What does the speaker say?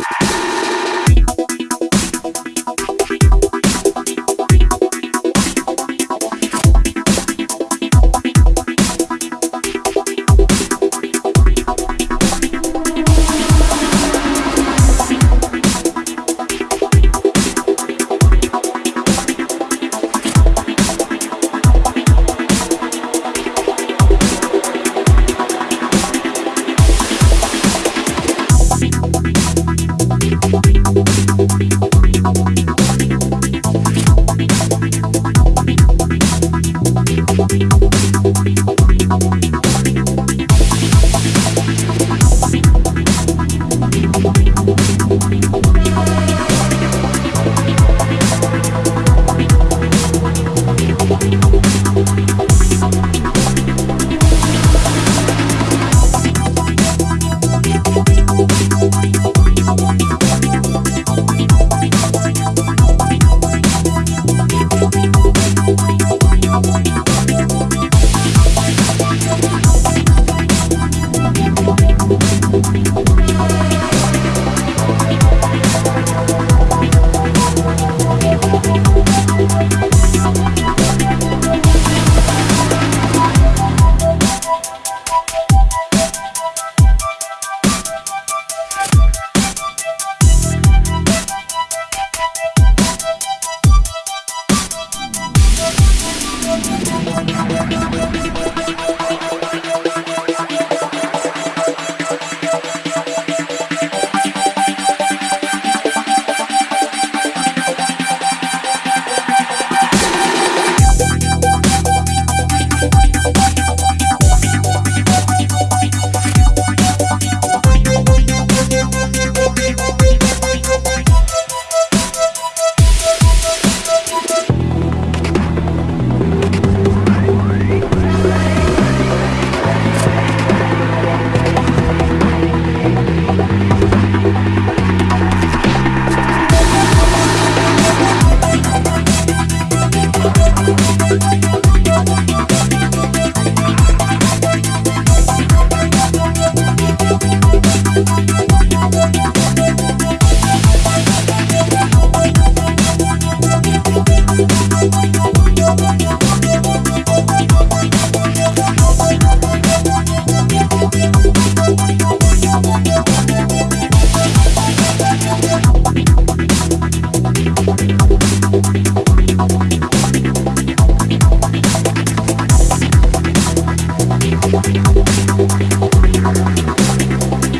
you